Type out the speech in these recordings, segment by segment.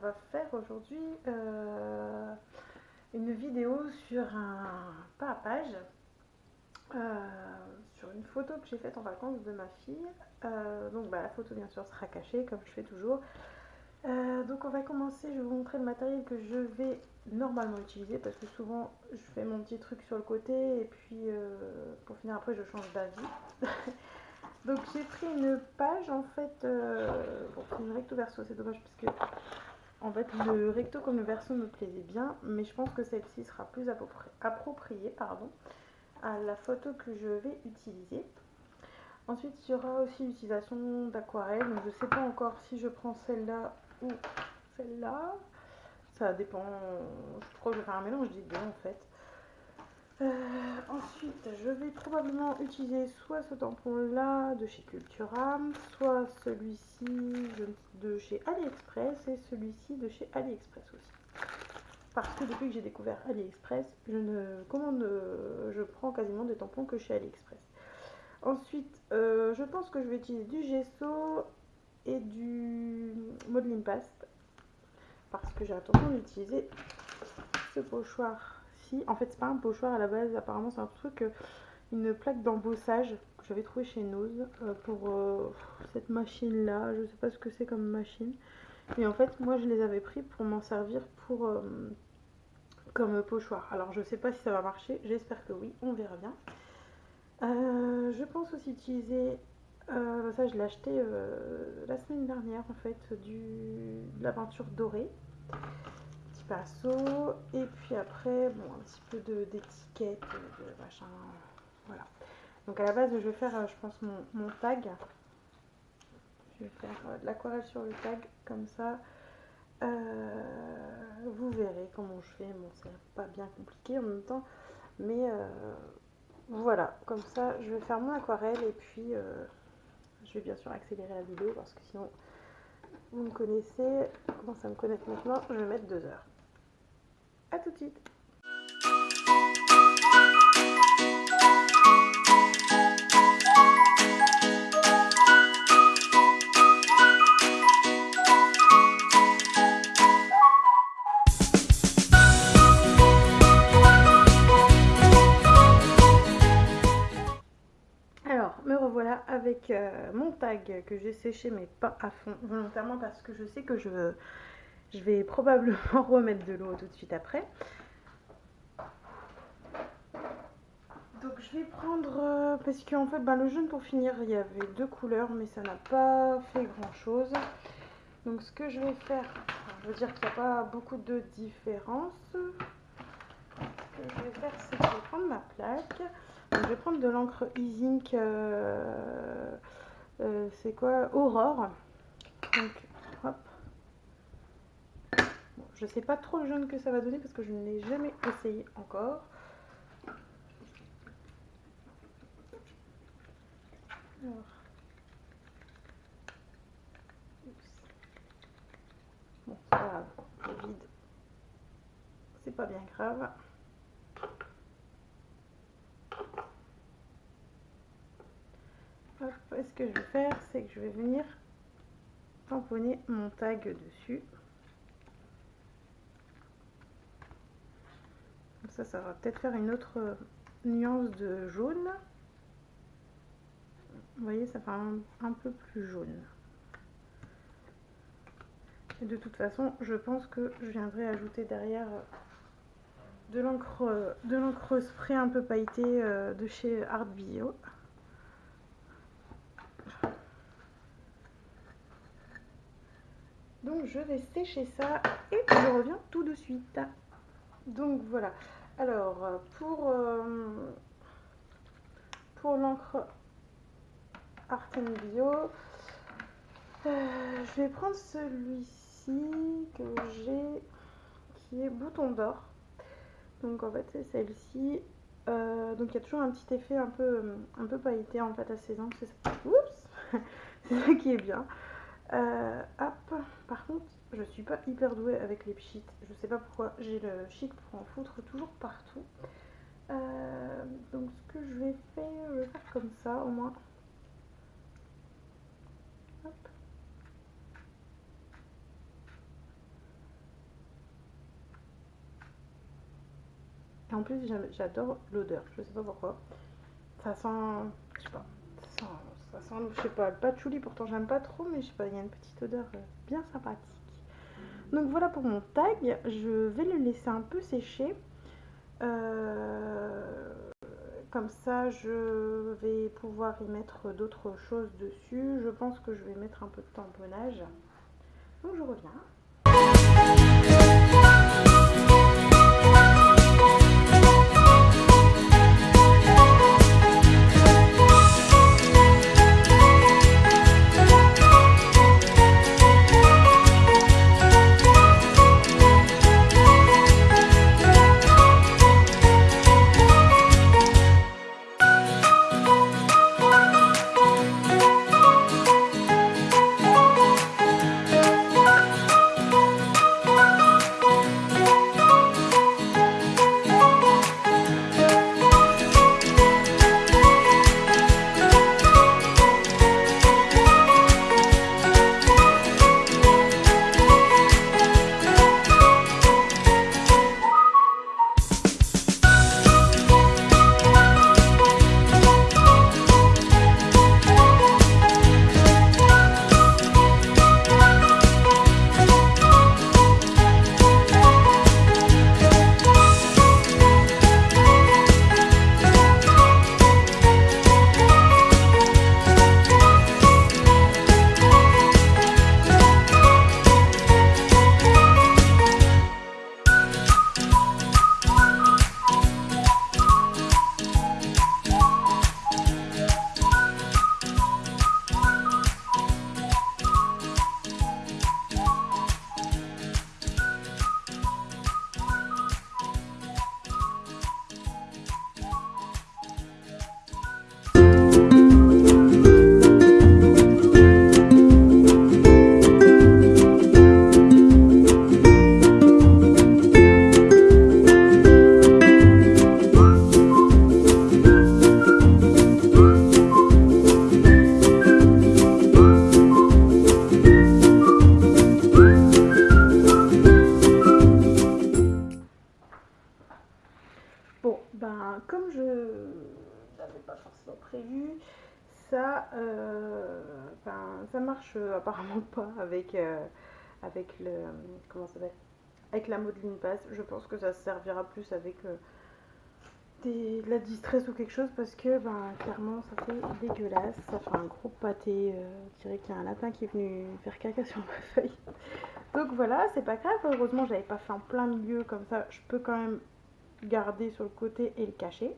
va faire aujourd'hui euh, une vidéo sur un pas à page, euh, sur une photo que j'ai faite en vacances de ma fille. Euh, donc bah, la photo bien sûr sera cachée comme je fais toujours. donc on va commencer, je vais vous montrer le matériel que je vais normalement utiliser parce que souvent je fais mon petit truc sur le côté et puis pour finir après je change d'avis. Donc j'ai pris une page en fait, euh, bon c'est une recto verso, c'est dommage parce que en fait le recto comme le verso me plaisait bien, mais je pense que celle-ci sera plus appropriée à la photo que je vais utiliser. Ensuite il y aura aussi l'utilisation d'aquarelle, donc je ne sais pas encore si je prends celle-là ou celle-là, ça dépend, je crois que je vais faire un mélange des deux en fait. Euh, je vais probablement utiliser soit ce tampon-là de chez Cultura, soit celui-ci de chez AliExpress et celui-ci de chez AliExpress aussi. Parce que depuis que j'ai découvert AliExpress, je ne commande, je prends quasiment des tampons que chez AliExpress. Ensuite, euh, je pense que je vais utiliser du gesso et du modeling paste parce que j'ai l'intention d'utiliser ce pochoir en fait, c'est pas un pochoir à la base, apparemment, c'est un truc, euh, une plaque d'embossage que j'avais trouvé chez Nose euh, pour euh, cette machine-là. Je sais pas ce que c'est comme machine. Et en fait, moi, je les avais pris pour m'en servir pour comme pochoir. Alors, je sais pas si ça va marcher. J'espère que oui. On verra bien. je pense aussi utiliser ça je l'ai acheté la semaine dernière en fait du, de la peinture dorée et puis après, bon, un petit peu d'étiquette, de, de, machin. Voilà. Donc à la base, je vais faire, je pense, mon, tag. Je vais faire euh, de l'aquarelle sur le tag, comme ça. Euh, vous verrez comment je fais. Bon, c'est pas bien compliqué en même temps. Mais euh, voilà, comme ça, je vais faire mon aquarelle et puis je vais bien sûr accélérer la vidéo parce que sinon, vous me connaissez, comment ça me connaître maintenant, je vais mettre deux heures. A tout de suite. Alors, me revoilà avec euh, mon tag que j'ai séché mais pas à fond volontairement parce que je sais que je je vais probablement remettre de l'eau tout de suite après. Donc je vais prendre, euh, parce qu'en fait ben, le jaune pour finir il y avait deux couleurs mais ça n'a pas fait grand chose. Donc ce que je vais faire, je veux dire qu'il n'y a pas beaucoup de différence. Ce que je vais faire c'est que je vais prendre ma plaque. je vais prendre de l'encre Easing, euh, euh, c'est quoi? Aurore. Je sais pas trop le jaune que ça va donner parce que je ne l'ai jamais essayé encore. Bon, c'est pas vide. C'est pas bien grave. ce que je vais faire, c'est que je vais venir tamponner mon tag dessus. Ça, va peut-être faire une autre euh, nuance de jaune. Vous voyez, ça fait un, peu plus jaune. Et de toute façon, je pense que je viendrai ajouter derrière euh, de l'encre euh, de l'encre spray un peu pailletée de chez Art Bio. Donc je vais sécher ça et je reviens tout de suite. Donc voilà. Alors, euh, pour, euh, pour l'encre Art Bio, euh, je vais prendre celui-ci que j'ai, qui est bouton d'or. Donc en fait, c'est celle-ci. donc il y a toujours un petit effet un peu, un peu pailleté en fait à ces encres. C'est ça qui est bien. hop, par contre, je suis pas hyper douée avec les pchits. Je sais pas pourquoi j'ai le chic pour en foutre toujours partout. Euh, donc ce que je vais faire, je vais faire comme ça au moins. Hop. Et en plus j'adore l'odeur, je sais pas pourquoi. Ça sent, je sais pas, ça sent, ça sent je sais pas, le patchouli pourtant j'aime pas trop mais je sais pas, il y a une petite odeur euh, bien sympathique. Donc voilà pour mon tag. Je vais le laisser un peu sécher. Euh, comme ça, je vais pouvoir y mettre d'autres choses dessus. Je pense que je vais mettre un peu de tamponnage. Donc je reviens. Ça marche euh, apparemment pas avec, euh, avec le. Comment ça Avec la modeline passe. Je pense que ça servira plus avec euh, de la distress ou quelque chose parce que ben, clairement ça fait dégueulasse. Ça fait un gros pâté. je dirais qu'il y a un lapin qui est venu faire caca sur ma feuille. Donc voilà, c'est pas grave. Heureusement, j'avais pas fait en plein milieu comme ça. Je peux quand même garder sur le côté et le cacher.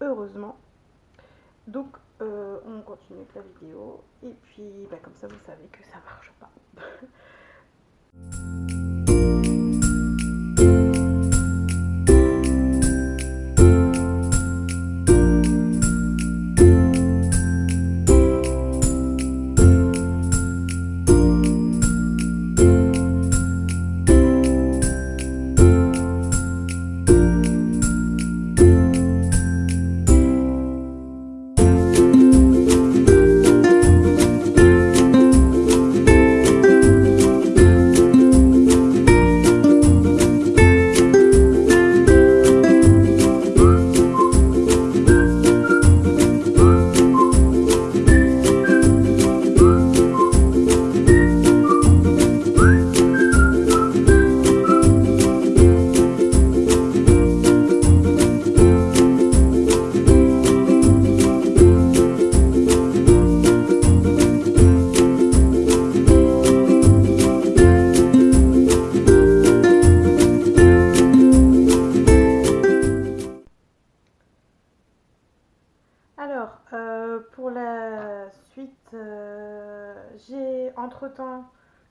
Heureusement. Donc euh, on continue avec la vidéo et puis bah, comme ça vous savez que ça marche pas.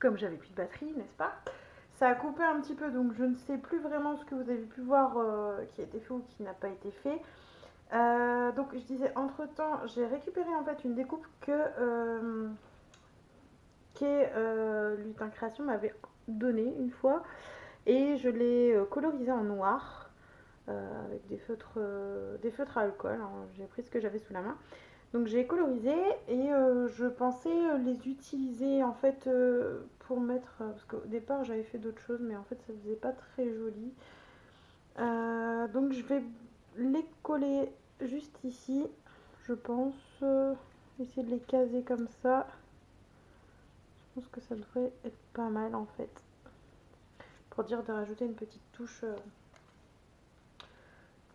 comme j'avais plus de batterie, n'est-ce pas? Ça a coupé un petit peu, donc je ne sais plus vraiment ce que vous avez pu voir euh, qui a été fait ou qui n'a pas été fait. Euh, donc je disais, entre-temps, j'ai récupéré en fait une découpe que euh, euh Lutin Création m'avait donnée une fois. Et je l'ai colorisée en noir avec des feutres, des feutres à alcool. Hein. J'ai pris ce que j'avais sous la main. Donc j'ai colorisé et euh, je pensais euh, les utiliser en fait euh, pour mettre, parce qu'au départ j'avais fait d'autres choses mais en fait ça faisait pas très joli. Donc je vais les coller juste ici, je pense. Essayer de les caser comme ça. Je pense que ça devrait être pas mal en fait. Pour dire de rajouter une petite touche...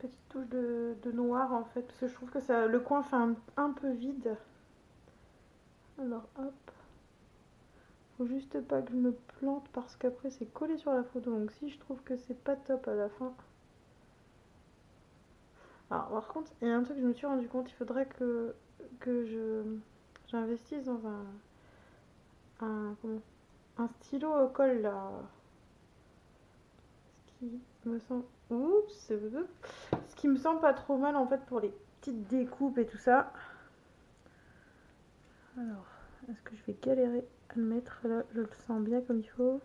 Petite touche de, noir en fait. Parce que je trouve que ça, le coin fait un peu vide. Alors hop. Faut juste pas que je me plante parce qu'après c'est collé sur la photo. Donc si je trouve que c'est pas top à la fin. Alors par contre, il y a un truc que je me suis rendu compte, il faudrait que, que je j'investisse dans un un, comment, un stylo au col là. Ce qui me semble. Oups, ce qui me semble pas trop mal en fait pour les petites découpes et tout ça. Alors, est-ce que je vais galérer à le mettre là? Je le sens bien comme il faut.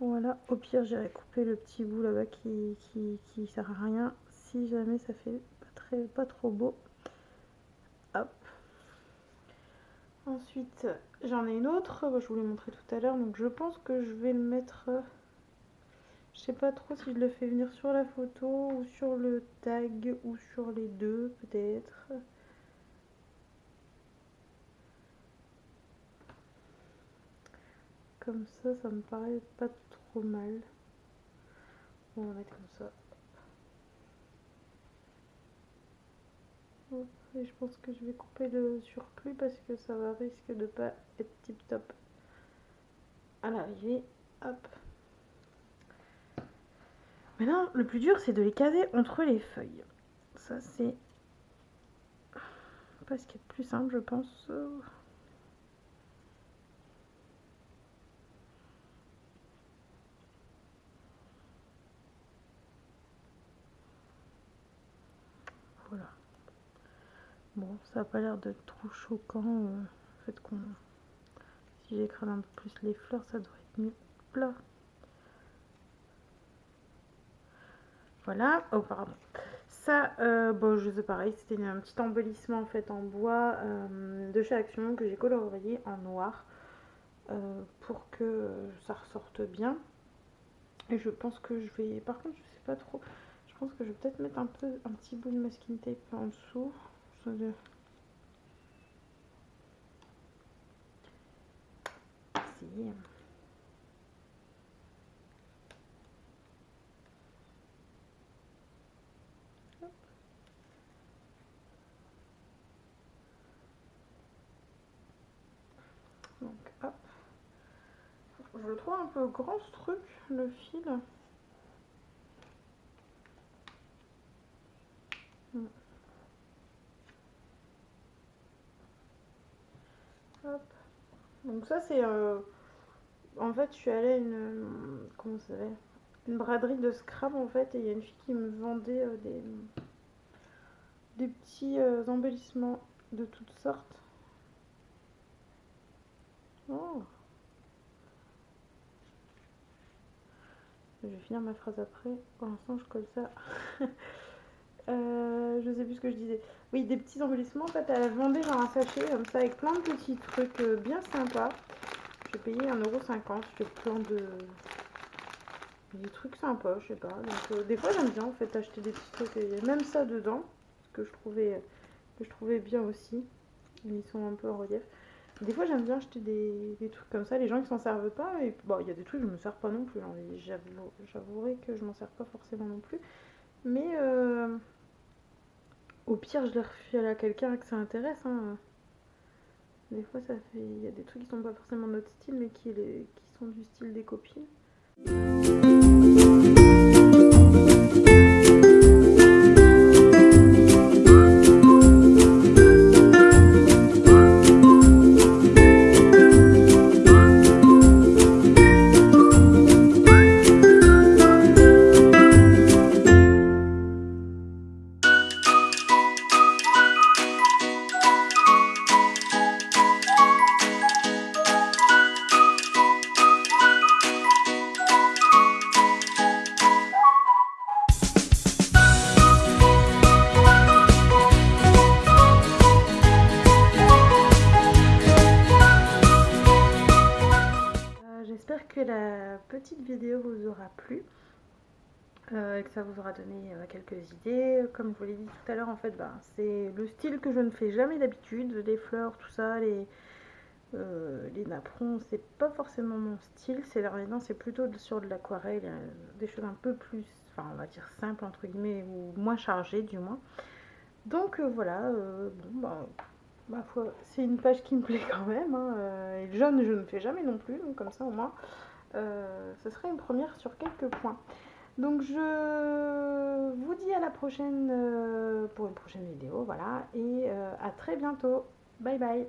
Voilà, au pire j'irai couper le petit bout là-bas qui, qui, sert à rien si jamais ça fait pas trop beau. Hop. Ensuite, j'en ai une autre, je vous l'ai montré tout à l'heure, donc je pense que je vais le mettre je sais pas trop si je le fais venir sur la photo ou sur le tag ou sur les deux peut-être. Comme ça, ça me paraît pas trop mal. On va mettre comme ça. Et je pense que je vais couper le surplus parce que ça va risque de pas être tip top à l'arrivée. Hop. Maintenant, le plus dur, c'est de les caser entre les feuilles. Ça, c'est pas ce qui est plus simple, je pense. Voilà. Bon, ça n'a pas l'air d'être trop choquant. Euh, fait qu'on... Si j'écrase un peu plus les fleurs, ça devrait être mieux. Là. Voilà, oh pardon. Ça, euh, bon, je sais pareil, c'était un petit embellissement en fait en bois euh, de chez Action que j'ai colorié en noir euh, pour que ça ressorte bien. Et je pense que je vais, par contre, je sais pas trop, je pense que je vais peut-être mettre un peu, un petit bout de masking tape en dessous. Je trouve un peu grand ce truc, le fil. Hmm. Hop. Donc ça c'est... Euh, en fait je suis allée à une... Comment ça s'appelle? Une braderie de scrap en fait et il y a une fille qui me vendait euh, des... Des petits euh, embellissements de toutes sortes. Oh Je vais finir ma phrase après. Pour l'instant, je colle ça. euh, je sais plus ce que je disais. Oui, des petits embellissements. En fait, elle vendait genre un sachet comme ça avec plein de petits trucs euh, bien sympas. J'ai payé 1,50€. J'ai plein de. Des trucs sympas, je sais pas. Donc, euh, des fois, j'aime bien en fait acheter des petits trucs. Il même ça dedans. Que je trouvais, que je trouvais bien aussi. Ils sont un peu en relief. Des fois, j'aime bien acheter des, trucs comme ça. Les gens qui s'en servent pas, bon, il y a des trucs je me sers pas non plus. Hein. J'avouerai que je m'en sers pas forcément non plus. Mais euh, au pire, je les refile à quelqu'un que ça intéresse. Hein. Des fois, ça fait. Il y a des trucs qui sont pas forcément notre style, mais qui, qui sont du style des copines. Euh, et que ça vous aura donné euh, quelques idées. Comme je vous l'ai dit tout à l'heure, en fait, bah, c'est le style que je ne fais jamais d'habitude. Les fleurs, tout ça, les, euh, les napperons, c'est pas forcément mon style. C'est maintenant, c'est plutôt sur de l'aquarelle, des choses un peu plus, enfin, on va dire simples entre guillemets, ou moins chargées du moins. Donc voilà, bon, bah, c'est une page qui me plaît quand même. Hein, et jaune, je ne fais jamais non plus, donc comme ça au moins, ce serait une première sur quelques points. Donc je vous dis à la prochaine pour une prochaine vidéo, voilà, et à très bientôt. Bye bye